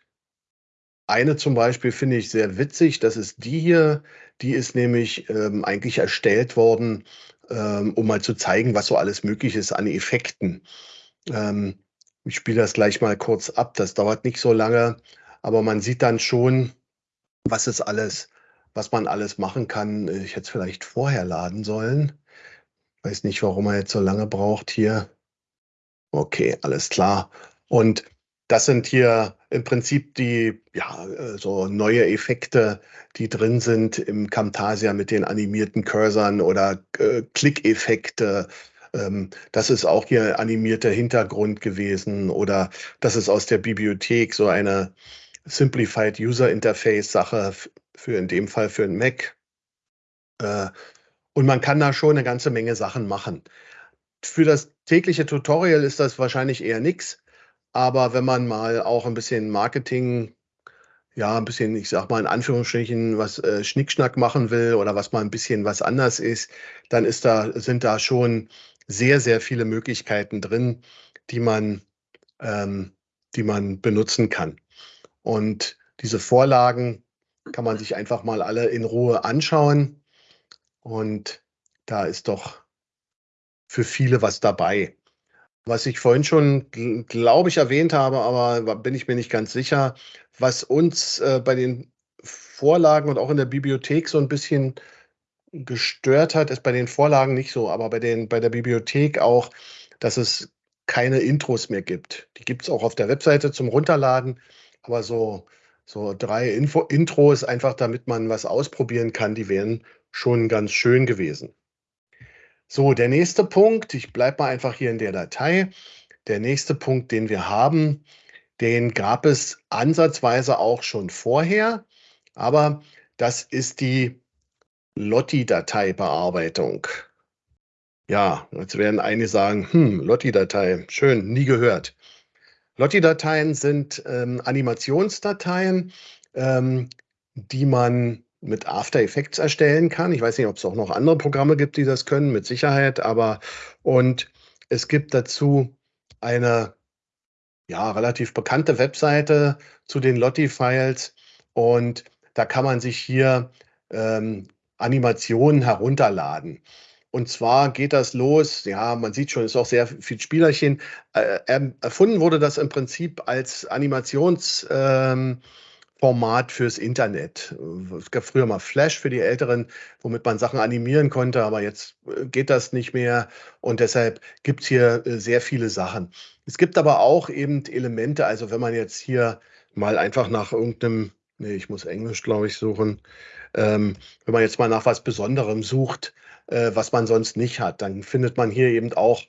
eine zum Beispiel finde ich sehr witzig, das ist die hier. Die ist nämlich ähm, eigentlich erstellt worden, ähm, um mal zu zeigen, was so alles möglich ist an Effekten. Ähm, ich spiele das gleich mal kurz ab, das dauert nicht so lange, aber man sieht dann schon, was es alles, was man alles machen kann. Ich hätte es vielleicht vorher laden sollen. Weiß nicht, warum er jetzt so lange braucht hier. Okay, alles klar. Und das sind hier im Prinzip die, ja, äh, so neue Effekte, die drin sind im Camtasia mit den animierten Cursern oder äh, Klickeffekte. Ähm, das ist auch hier animierter Hintergrund gewesen oder das ist aus der Bibliothek so eine Simplified User Interface Sache für in dem Fall für ein Mac. Äh, und man kann da schon eine ganze Menge Sachen machen. Für das tägliche Tutorial ist das wahrscheinlich eher nichts. Aber wenn man mal auch ein bisschen Marketing, ja, ein bisschen, ich sag mal in Anführungsstrichen, was äh, Schnickschnack machen will oder was mal ein bisschen was anders ist, dann ist da, sind da schon sehr, sehr viele Möglichkeiten drin, die man, ähm, die man benutzen kann. Und diese Vorlagen kann man sich einfach mal alle in Ruhe anschauen. Und da ist doch für viele was dabei. Was ich vorhin schon, glaube ich, erwähnt habe, aber bin ich mir nicht ganz sicher, was uns äh, bei den Vorlagen und auch in der Bibliothek so ein bisschen gestört hat, ist bei den Vorlagen nicht so, aber bei, den, bei der Bibliothek auch, dass es keine Intros mehr gibt. Die gibt es auch auf der Webseite zum Runterladen, aber so, so drei Info Intros, einfach damit man was ausprobieren kann, die wären schon ganz schön gewesen. So, der nächste Punkt, ich bleibe mal einfach hier in der Datei. Der nächste Punkt, den wir haben, den gab es ansatzweise auch schon vorher, aber das ist die Lotti-Dateibearbeitung. Ja, jetzt werden einige sagen, hm, Lotti-Datei, schön, nie gehört. Lotti-Dateien sind ähm, Animationsdateien, ähm, die man mit After Effects erstellen kann. Ich weiß nicht, ob es auch noch andere Programme gibt, die das können, mit Sicherheit, aber und es gibt dazu eine ja, relativ bekannte Webseite zu den Lotti-Files und da kann man sich hier ähm, Animationen herunterladen. Und zwar geht das los, ja, man sieht schon, es ist auch sehr viel Spielerchen. Äh, erfunden wurde das im Prinzip als Animations- ähm, Format fürs Internet. Es gab früher mal Flash für die Älteren, womit man Sachen animieren konnte, aber jetzt äh, geht das nicht mehr und deshalb gibt es hier äh, sehr viele Sachen. Es gibt aber auch eben Elemente, also wenn man jetzt hier mal einfach nach irgendeinem, nee, ich muss Englisch, glaube ich, suchen, ähm, wenn man jetzt mal nach was Besonderem sucht, äh, was man sonst nicht hat, dann findet man hier eben auch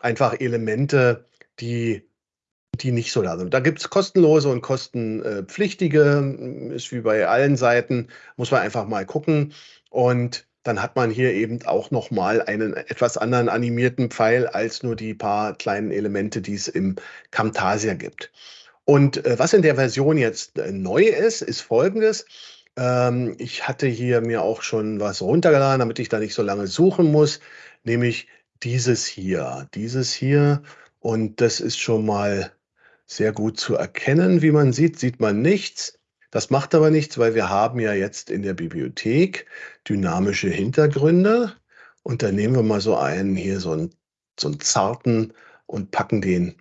einfach Elemente, die die nicht so da sind. Da gibt es kostenlose und kostenpflichtige, ist wie bei allen Seiten, muss man einfach mal gucken. Und dann hat man hier eben auch nochmal einen etwas anderen animierten Pfeil als nur die paar kleinen Elemente, die es im Camtasia gibt. Und äh, was in der Version jetzt äh, neu ist, ist folgendes. Ähm, ich hatte hier mir auch schon was runtergeladen, damit ich da nicht so lange suchen muss, nämlich dieses hier. Dieses hier. Und das ist schon mal sehr gut zu erkennen. Wie man sieht, sieht man nichts. Das macht aber nichts, weil wir haben ja jetzt in der Bibliothek dynamische Hintergründe. Und da nehmen wir mal so einen hier, so einen, so einen zarten und packen den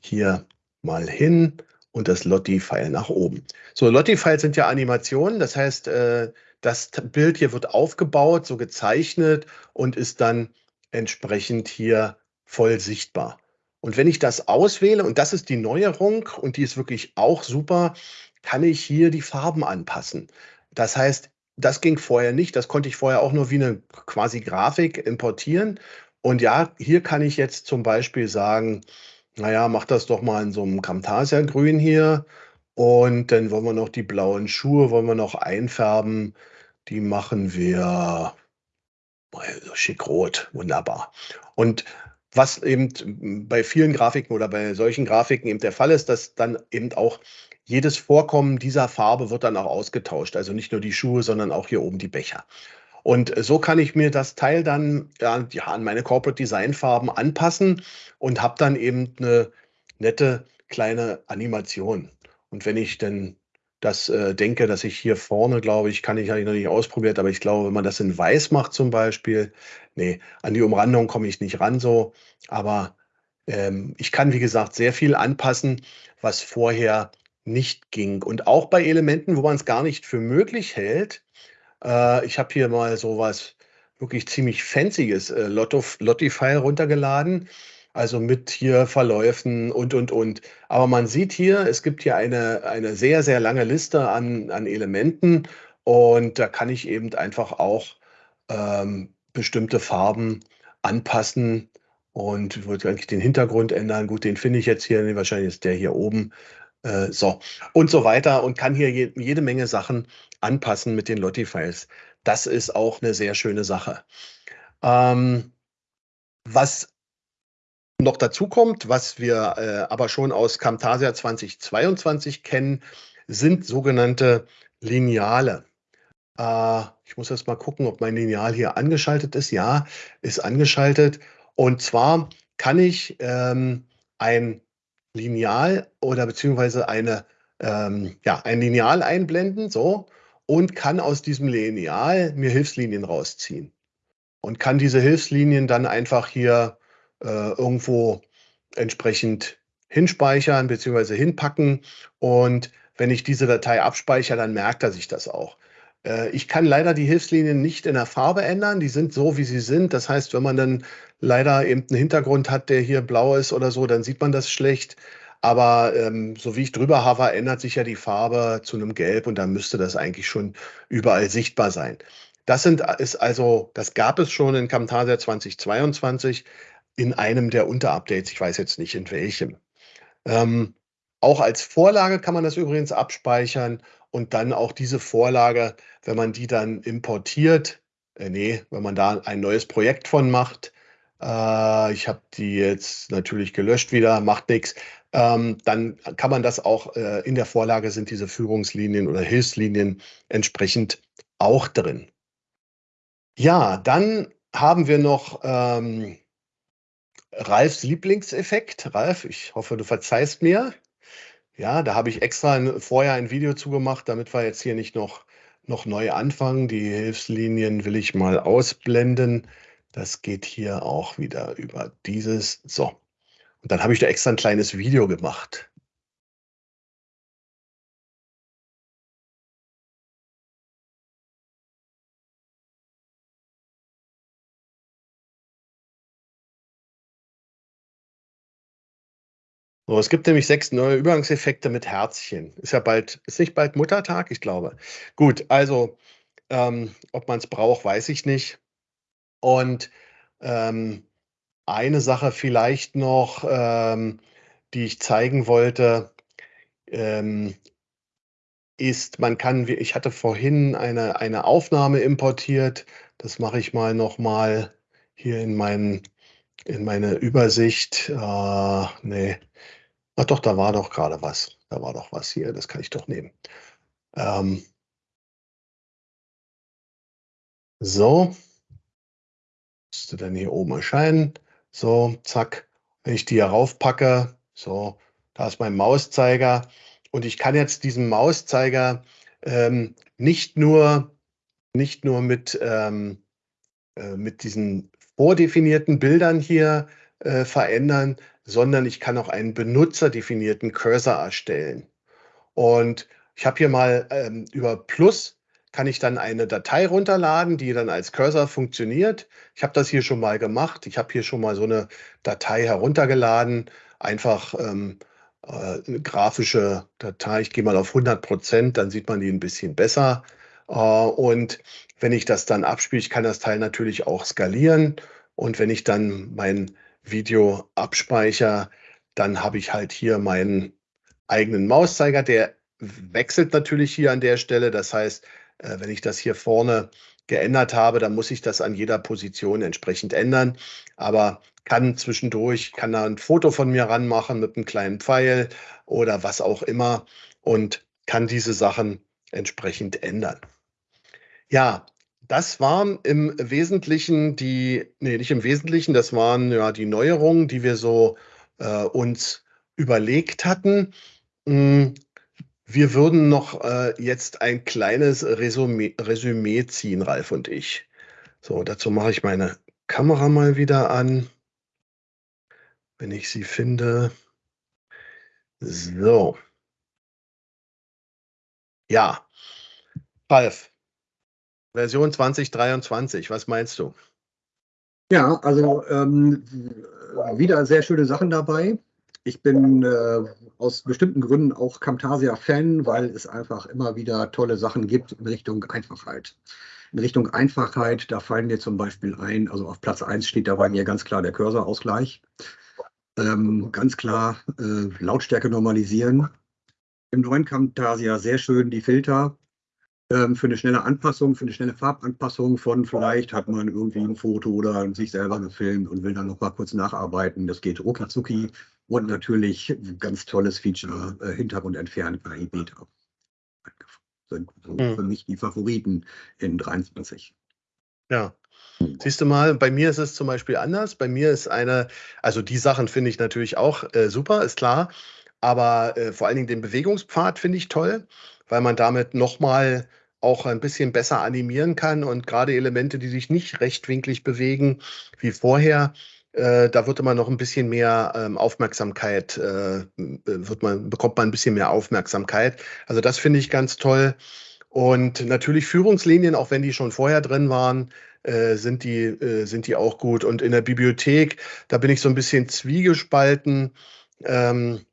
hier mal hin und das Lotti-File nach oben. So, Lotti-Files sind ja Animationen, das heißt, äh, das Bild hier wird aufgebaut, so gezeichnet und ist dann entsprechend hier voll sichtbar. Und wenn ich das auswähle, und das ist die Neuerung, und die ist wirklich auch super, kann ich hier die Farben anpassen. Das heißt, das ging vorher nicht. Das konnte ich vorher auch nur wie eine quasi Grafik importieren. Und ja, hier kann ich jetzt zum Beispiel sagen, naja, mach das doch mal in so einem Camtasia-Grün hier. Und dann wollen wir noch die blauen Schuhe, wollen wir noch einfärben. Die machen wir schick rot, wunderbar. Und was eben bei vielen Grafiken oder bei solchen Grafiken eben der Fall ist, dass dann eben auch jedes Vorkommen dieser Farbe wird dann auch ausgetauscht. Also nicht nur die Schuhe, sondern auch hier oben die Becher. Und so kann ich mir das Teil dann ja, an meine Corporate Design Farben anpassen und habe dann eben eine nette kleine Animation. Und wenn ich dann das äh, denke, dass ich hier vorne, glaube ich, kann ich, habe ich noch nicht ausprobiert, aber ich glaube, wenn man das in weiß macht zum Beispiel, nee, an die Umrandung komme ich nicht ran so, aber ähm, ich kann, wie gesagt, sehr viel anpassen, was vorher nicht ging. Und auch bei Elementen, wo man es gar nicht für möglich hält. Äh, ich habe hier mal sowas wirklich ziemlich fancyes äh, Lotto-File runtergeladen. Also mit hier Verläufen und, und, und. Aber man sieht hier, es gibt hier eine, eine sehr, sehr lange Liste an, an Elementen. Und da kann ich eben einfach auch ähm, bestimmte Farben anpassen und würde eigentlich den Hintergrund ändern. Gut, den finde ich jetzt hier, wahrscheinlich ist der hier oben. Äh, so und so weiter und kann hier je, jede Menge Sachen anpassen mit den Lottie-Files. Das ist auch eine sehr schöne Sache. Ähm, was noch dazu kommt, was wir äh, aber schon aus Camtasia 2022 kennen, sind sogenannte Lineale. Äh, ich muss jetzt mal gucken, ob mein Lineal hier angeschaltet ist. Ja, ist angeschaltet. Und zwar kann ich ähm, ein Lineal oder beziehungsweise eine, ähm, ja, ein Lineal einblenden, so, und kann aus diesem Lineal mir Hilfslinien rausziehen. Und kann diese Hilfslinien dann einfach hier äh, irgendwo entsprechend hinspeichern beziehungsweise hinpacken. Und wenn ich diese Datei abspeichere, dann merkt er sich das auch. Äh, ich kann leider die Hilfslinien nicht in der Farbe ändern. Die sind so, wie sie sind. Das heißt, wenn man dann leider eben einen Hintergrund hat, der hier blau ist oder so, dann sieht man das schlecht. Aber ähm, so wie ich drüber habe, ändert sich ja die Farbe zu einem Gelb und dann müsste das eigentlich schon überall sichtbar sein. Das sind, ist also, das gab es schon in Camtasia 2022 in einem der Unterupdates. Ich weiß jetzt nicht in welchem. Ähm, auch als Vorlage kann man das übrigens abspeichern und dann auch diese Vorlage, wenn man die dann importiert, äh, nee, wenn man da ein neues Projekt von macht, äh, ich habe die jetzt natürlich gelöscht wieder, macht nichts, ähm, dann kann man das auch äh, in der Vorlage sind diese Führungslinien oder Hilfslinien entsprechend auch drin. Ja, dann haben wir noch ähm, Ralfs Lieblingseffekt. Ralf, ich hoffe, du verzeihst mir. Ja, da habe ich extra ein, vorher ein Video zugemacht, damit wir jetzt hier nicht noch, noch neu anfangen. Die Hilfslinien will ich mal ausblenden. Das geht hier auch wieder über dieses. So. Und dann habe ich da extra ein kleines Video gemacht. So, es gibt nämlich sechs neue Übergangseffekte mit Herzchen. Ist ja bald, ist nicht bald Muttertag, ich glaube. Gut, also ähm, ob man es braucht, weiß ich nicht. Und ähm, eine Sache vielleicht noch, ähm, die ich zeigen wollte, ähm, ist, man kann, ich hatte vorhin eine, eine Aufnahme importiert. Das mache ich mal nochmal hier in, mein, in meine Übersicht. Äh, nee, Ach doch, da war doch gerade was. Da war doch was hier, das kann ich doch nehmen. Ähm, so. Müsste dann hier oben erscheinen. So, zack. Wenn ich die hier raufpacke, so, da ist mein Mauszeiger. Und ich kann jetzt diesen Mauszeiger ähm, nicht nur, nicht nur mit, ähm, äh, mit diesen vordefinierten Bildern hier äh, verändern, sondern ich kann auch einen benutzerdefinierten Cursor erstellen. Und ich habe hier mal ähm, über Plus kann ich dann eine Datei runterladen, die dann als Cursor funktioniert. Ich habe das hier schon mal gemacht. Ich habe hier schon mal so eine Datei heruntergeladen. Einfach ähm, äh, eine grafische Datei. Ich gehe mal auf 100 Prozent, dann sieht man die ein bisschen besser. Äh, und wenn ich das dann abspiele, ich kann das Teil natürlich auch skalieren. Und wenn ich dann mein Video abspeichere, dann habe ich halt hier meinen eigenen Mauszeiger. Der wechselt natürlich hier an der Stelle. Das heißt, äh, wenn ich das hier vorne geändert habe, dann muss ich das an jeder Position entsprechend ändern. Aber kann zwischendurch, kann da ein Foto von mir ranmachen mit einem kleinen Pfeil oder was auch immer und kann diese Sachen entsprechend ändern. Ja, das waren im Wesentlichen die, nee, nicht im Wesentlichen, das waren ja die Neuerungen, die wir so äh, uns überlegt hatten. Hm, wir würden noch äh, jetzt ein kleines Resümee, Resümee ziehen, Ralf und ich. So, dazu mache ich meine Kamera mal wieder an, wenn ich sie finde. So. Ja, Ralf, Version 2023, was meinst du? Ja, also ähm, wieder sehr schöne Sachen dabei. Ich bin äh, aus bestimmten Gründen auch Camtasia-Fan, weil es einfach immer wieder tolle Sachen gibt in Richtung Einfachheit. In Richtung Einfachheit, da fallen mir zum Beispiel ein, also auf Platz 1 steht dabei mir ganz klar der Cursor-Ausgleich. Ähm, ganz klar äh, Lautstärke normalisieren. Im neuen Camtasia sehr schön die Filter für eine schnelle Anpassung, für eine schnelle Farbanpassung von vielleicht hat man irgendwie ein Foto oder sich selber gefilmt und will dann noch mal kurz nacharbeiten. Das geht rucki und natürlich ganz tolles Feature, äh, Hintergrund entfernen KI Beta. Sind so hm. für mich die Favoriten in 23. Ja. Siehst du mal, bei mir ist es zum Beispiel anders. Bei mir ist eine, also die Sachen finde ich natürlich auch äh, super, ist klar. Aber äh, vor allen Dingen den Bewegungspfad finde ich toll, weil man damit nochmal auch ein bisschen besser animieren kann und gerade Elemente, die sich nicht rechtwinklig bewegen wie vorher, äh, da wird immer noch ein bisschen mehr ähm, Aufmerksamkeit, äh, wird man, bekommt man ein bisschen mehr Aufmerksamkeit. Also das finde ich ganz toll. Und natürlich Führungslinien, auch wenn die schon vorher drin waren, äh, sind, die, äh, sind die auch gut. Und in der Bibliothek, da bin ich so ein bisschen zwiegespalten. Ähm, äh,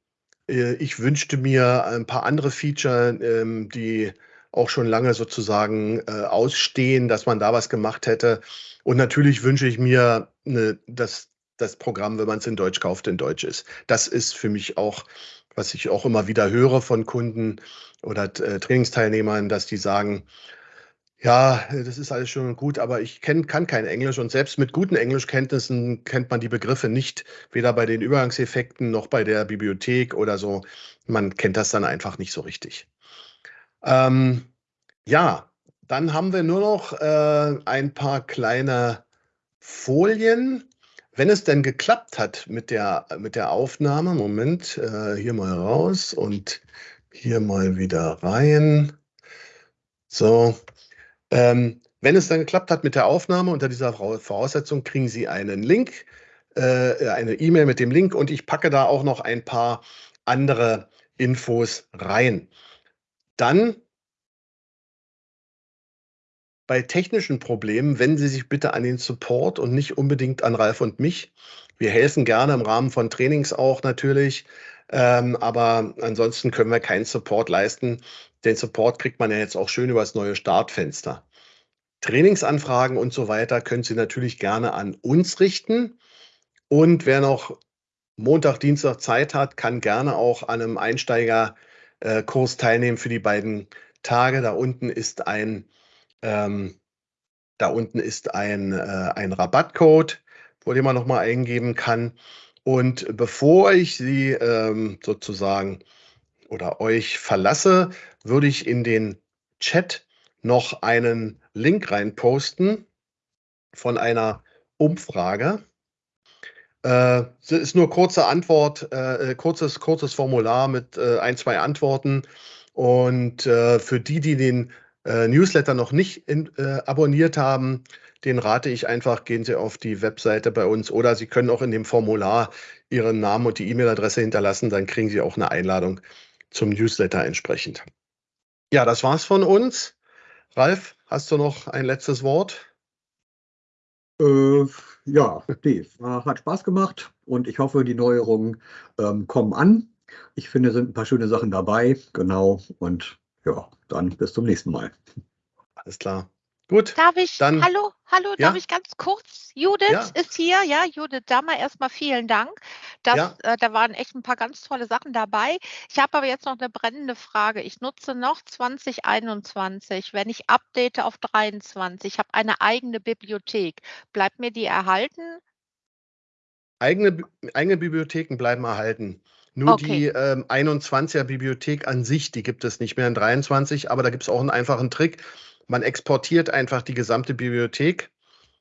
ich wünschte mir ein paar andere Feature, ähm, die auch schon lange sozusagen äh, ausstehen, dass man da was gemacht hätte. Und natürlich wünsche ich mir, ne, dass das Programm, wenn man es in Deutsch kauft, in Deutsch ist. Das ist für mich auch, was ich auch immer wieder höre von Kunden oder äh, Trainingsteilnehmern, dass die sagen, ja, das ist alles schön und gut, aber ich kenn, kann kein Englisch und selbst mit guten Englischkenntnissen kennt man die Begriffe nicht, weder bei den Übergangseffekten noch bei der Bibliothek oder so. Man kennt das dann einfach nicht so richtig. Ähm, ja, dann haben wir nur noch äh, ein paar kleine Folien. Wenn es denn geklappt hat mit der, mit der Aufnahme, Moment, äh, hier mal raus und hier mal wieder rein. So, ähm, wenn es dann geklappt hat mit der Aufnahme unter dieser Voraussetzung, kriegen Sie einen Link, äh, eine E-Mail mit dem Link und ich packe da auch noch ein paar andere Infos rein. Dann bei technischen Problemen wenden Sie sich bitte an den Support und nicht unbedingt an Ralf und mich. Wir helfen gerne im Rahmen von Trainings auch natürlich, ähm, aber ansonsten können wir keinen Support leisten. Den Support kriegt man ja jetzt auch schön über das neue Startfenster. Trainingsanfragen und so weiter können Sie natürlich gerne an uns richten. Und wer noch Montag, Dienstag Zeit hat, kann gerne auch an einem Einsteigerkurs teilnehmen für die beiden Tage. Da unten ist ein, ähm, da unten ist ein, äh, ein Rabattcode, wo den man nochmal eingeben kann. Und bevor ich Sie ähm, sozusagen oder euch verlasse, würde ich in den Chat noch einen Link reinposten von einer Umfrage. Äh, ist nur kurze Antwort, äh, kurzes, kurzes Formular mit äh, ein, zwei Antworten. Und äh, für die, die den äh, Newsletter noch nicht in, äh, abonniert haben, den rate ich einfach, gehen Sie auf die Webseite bei uns oder Sie können auch in dem Formular Ihren Namen und die E-Mail-Adresse hinterlassen, dann kriegen Sie auch eine Einladung zum Newsletter entsprechend. Ja, das war's von uns. Ralf, hast du noch ein letztes Wort? Äh, ja, Dave, hat Spaß gemacht und ich hoffe, die Neuerungen ähm, kommen an. Ich finde, es sind ein paar schöne Sachen dabei. Genau. Und ja, dann bis zum nächsten Mal. Alles klar. Gut. Darf ich, dann, hallo, hallo, ja? darf ich ganz kurz? Judith Ja. ist hier, ja, Judith Dammer, erstmal vielen Dank. Das, Ja. äh, da waren echt ein paar ganz tolle Sachen dabei. Ich habe aber jetzt noch eine brennende Frage. Ich nutze noch 2021, wenn ich update auf 23, ich habe eine eigene Bibliothek. Bleibt mir die erhalten? Eigene, eigene Bibliotheken bleiben erhalten. Nur Okay. die ähm, 21er Bibliothek an sich, die gibt es nicht mehr in 23, aber da gibt es auch einen einfachen Trick. Man exportiert einfach die gesamte Bibliothek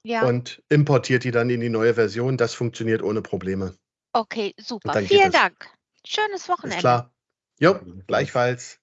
Ja, und importiert die dann in die neue Version. Das funktioniert ohne Probleme. okay, super. Vielen das. Dank. Schönes Ist Wochenende. klar. Jo, gleichfalls.